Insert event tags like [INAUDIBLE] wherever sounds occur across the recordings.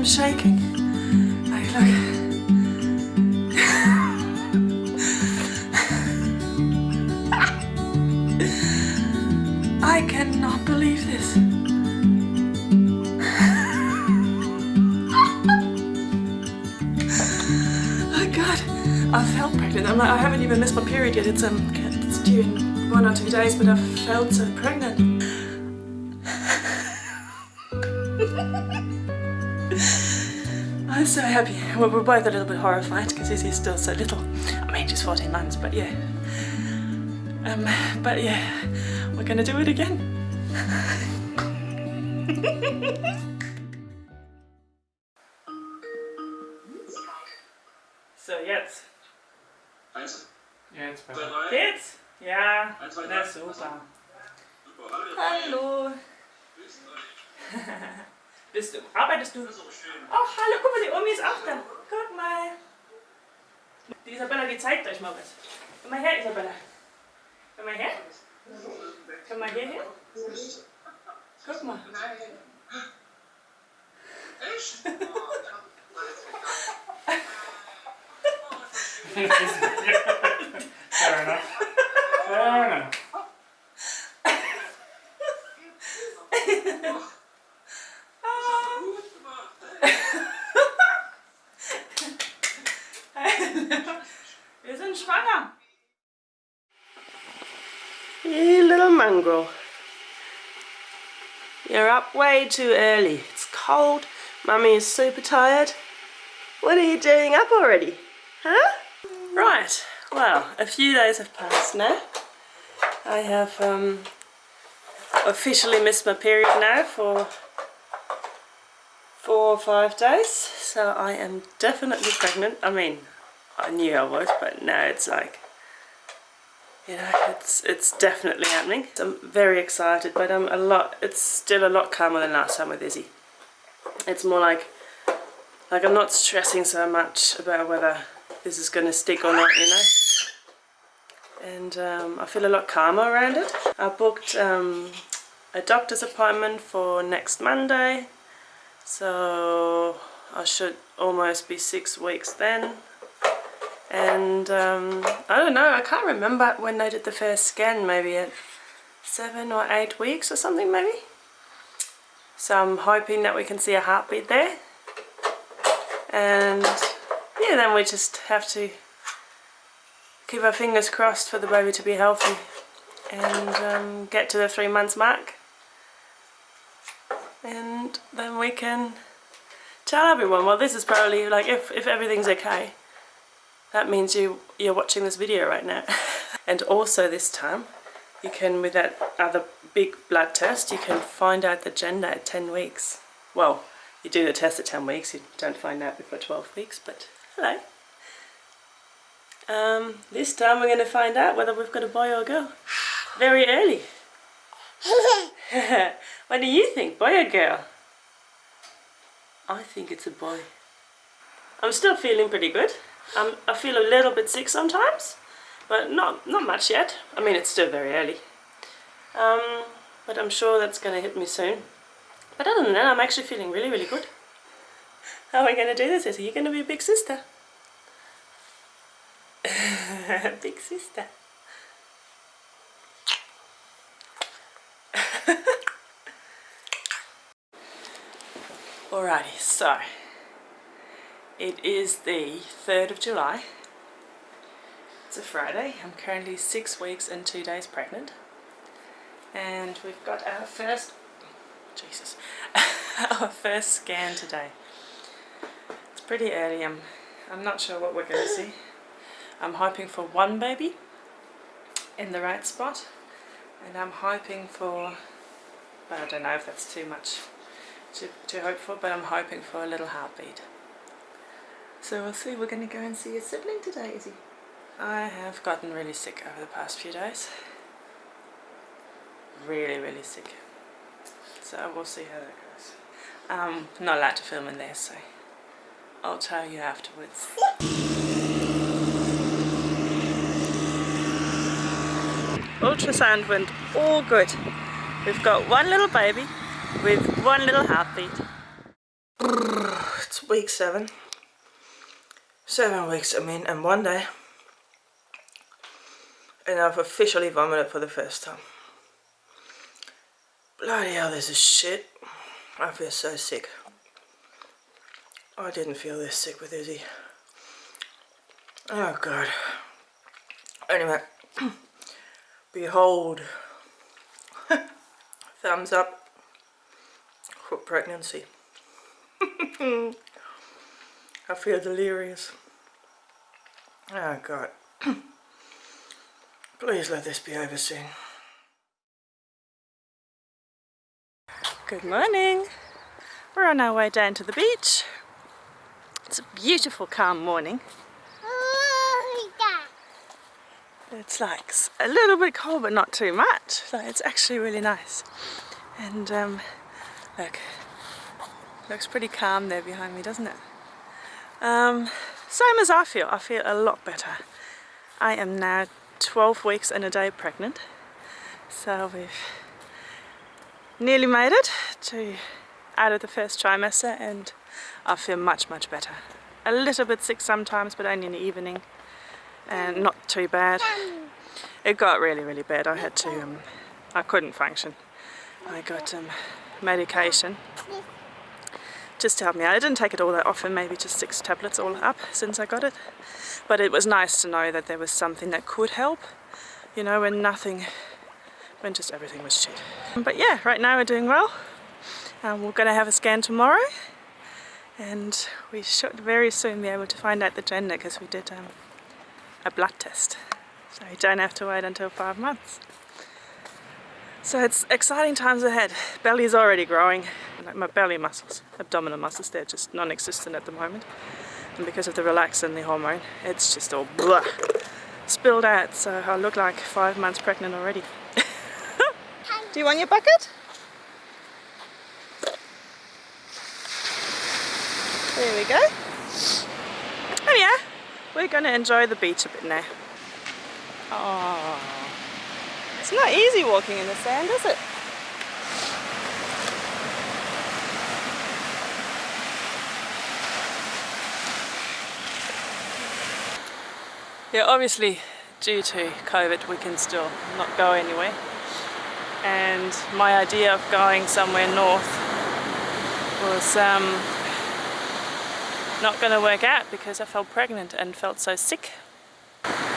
I'm shaking. Look. I cannot believe this. oh god, I felt pregnant. I'm like, I haven't even missed my period yet. It's um, it's due in one or two days, but I felt so pregnant. So happy. Well, we're both a little bit horrified because he's still so little. I mean, she's 14 months, but yeah. Um, but yeah, we're gonna do it again. [LAUGHS] so jetzt. Eins, Jetzt zwei, besser. drei. Geht's? Ja, Eins, zwei, na super. Super, hallo. Hallo. Bist du, arbeitest du? Das ist auch schön. Oh, hallo, guck mal, die Omi ist auch da. Guck mal. Die Isabella, die zeigt euch mal was. Komm mal her, Isabella. Komm mal her. Komm mal hierher. Guck mal. Echt? Fair enough. You're up way too early. It's cold. Mummy is super tired. What are you doing up already? Huh? Right. Well, a few days have passed now. I have um, officially missed my period now for four or five days. So I am definitely pregnant. I mean, I knew I was, but now it's like you know, it's it's definitely happening. I'm very excited, but I'm a lot. It's still a lot calmer than last time with Izzy. It's more like like I'm not stressing so much about whether this is going to stick or not, you know. And um, I feel a lot calmer around it. I booked um, a doctor's appointment for next Monday, so I should almost be six weeks then and um, I don't know, I can't remember when they did the first scan, maybe at seven or eight weeks or something maybe. So I'm hoping that we can see a heartbeat there. And yeah, then we just have to keep our fingers crossed for the baby to be healthy and um, get to the three months mark. And then we can tell everyone, well this is probably like if, if everything's okay, that means you, you're watching this video right now. [LAUGHS] and also this time, you can, with that other big blood test, you can find out the gender at 10 weeks. Well, you do the test at 10 weeks, you don't find out before 12 weeks, but hello. Um, this time we're going to find out whether we've got a boy or a girl. Very early. [LAUGHS] what do you think, boy or girl? I think it's a boy. I'm still feeling pretty good. Um, I feel a little bit sick sometimes, but not not much yet. I mean, it's still very early. Um, but I'm sure that's going to hit me soon. But other than that, I'm actually feeling really, really good. How are we going to do this? Is you going to be a big sister? [LAUGHS] big sister. [LAUGHS] Alrighty, so it is the 3rd of July. It's a Friday. I'm currently six weeks and two days pregnant. And we've got our first, Jesus, [LAUGHS] our first scan today. It's pretty early. I'm, I'm not sure what we're going to see. I'm hoping for one baby in the right spot. And I'm hoping for, well, I don't know if that's too much to, to hope for, but I'm hoping for a little heartbeat. So we'll see, we're going to go and see a sibling today, Izzy. I have gotten really sick over the past few days. Really, really sick. So we'll see how that goes. Um, not allowed to film in there, so I'll tell you afterwards. Ultrasound went all good. We've got one little baby with one little heartbeat. It's week seven. Seven weeks, I mean, and one day. And I've officially vomited for the first time. Bloody hell, this is shit. I feel so sick. I didn't feel this sick with Izzy. Oh god. Anyway, [CLEARS THROAT] behold, [LAUGHS] thumbs up for pregnancy. [LAUGHS] I feel delirious. Oh god. [CLEARS THROAT] Please let this be over soon. Good morning. We're on our way down to the beach. It's a beautiful calm morning. It's like a little bit cold but not too much. So it's actually really nice. And um, look, looks pretty calm there behind me, doesn't it? Um, same as I feel. I feel a lot better. I am now 12 weeks and a day pregnant. So we've nearly made it to out of the first trimester and I feel much much better. A little bit sick sometimes but only in the evening and not too bad. It got really, really bad. I had to, um, I couldn't function. I got um, medication just to help me out. I didn't take it all that often, maybe just six tablets all up since I got it. But it was nice to know that there was something that could help, you know, when nothing, when just everything was shit. But yeah, right now we're doing well. Um, we're going to have a scan tomorrow and we should very soon be able to find out the gender because we did um, a blood test. So you don't have to wait until five months. So it's exciting times ahead. Belly is already growing. Like my belly muscles, abdominal muscles, they're just non-existent at the moment. And because of the relaxin, the hormone, it's just all blah, spilled out. So I look like five months pregnant already. [LAUGHS] Do you want your bucket? There we go. Oh yeah, we're going to enjoy the beach a bit now. Oh, it's not easy walking in the sand, is it? Yeah, obviously due to COVID we can still not go anywhere and my idea of going somewhere north was um, not going to work out because I felt pregnant and felt so sick.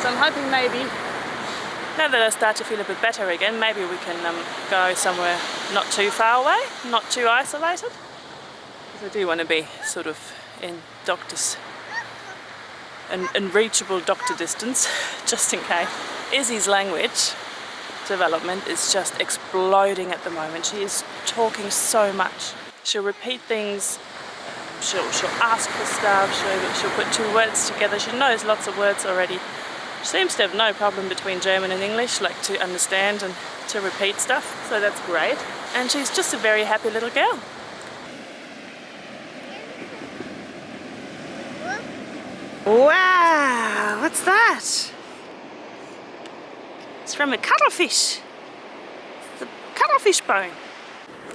So I'm hoping maybe, now that I start to feel a bit better again, maybe we can um, go somewhere not too far away, not too isolated. Because I do want to be sort of in doctor's, in, in reachable doctor distance, [LAUGHS] just in case. Izzy's language development is just exploding at the moment. She is talking so much. She'll repeat things she'll, she'll ask for stuff, she'll, she'll put two words together, she knows lots of words already. She seems to have no problem between German and English, like to understand and to repeat stuff, so that's great. And she's just a very happy little girl. Wow, what's that? It's from a cuttlefish. It's the cuttlefish bone.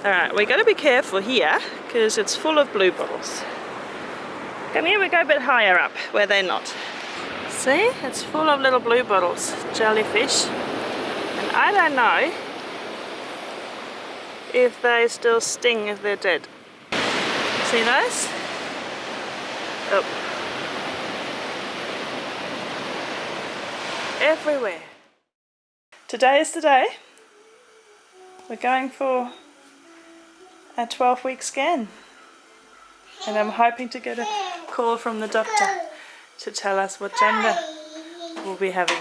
Alright, we got to be careful here because it's full of blue bottles. Come here, we go a bit higher up where they're not. See, it's full of little blue bottles, jellyfish. And I don't know if they still sting if they're dead. See those? Oh. Everywhere. Today is the day. We're going for a 12 week scan and I'm hoping to get a call from the doctor to tell us what gender we'll be having.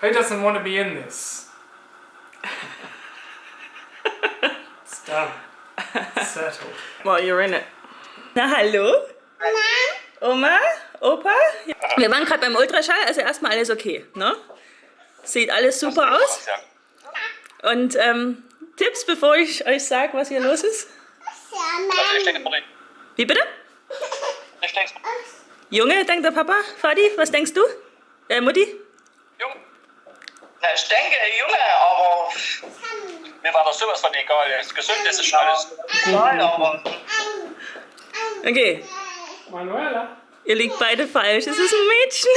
Who doesn't want to be in this? [LAUGHS] it's done. Settled. Well, you're in it. Na hallo? Oma? Opa? Wir waren gerade beim Ultraschall, also erstmal alles okay, ne? Sieht alles super aus. Und ähm, Tipps, bevor ich euch sage, was hier los ist? Wie bitte? Junge, denkt der Papa. Fadi, was denkst du? Äh, Mutti? Jung. Na, ich denke, Junge, aber mir war das sowas von egal. Das gesund ist ist alles egal, aber Okay, Manuela? ihr liegt beide falsch. Es ist ein Mädchen.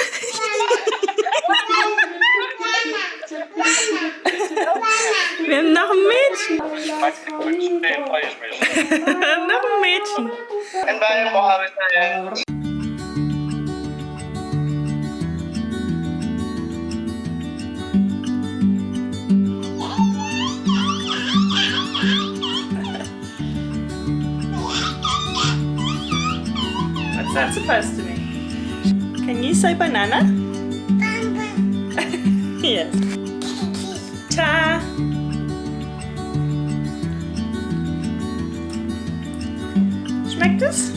Wir haben noch ein Mädchen. ich weiß nicht, wo ich stehe, freue ich mich. noch ein Mädchen. Supposed to mean? Can you say banana? [LAUGHS] yes. Ta. Schmeckt es?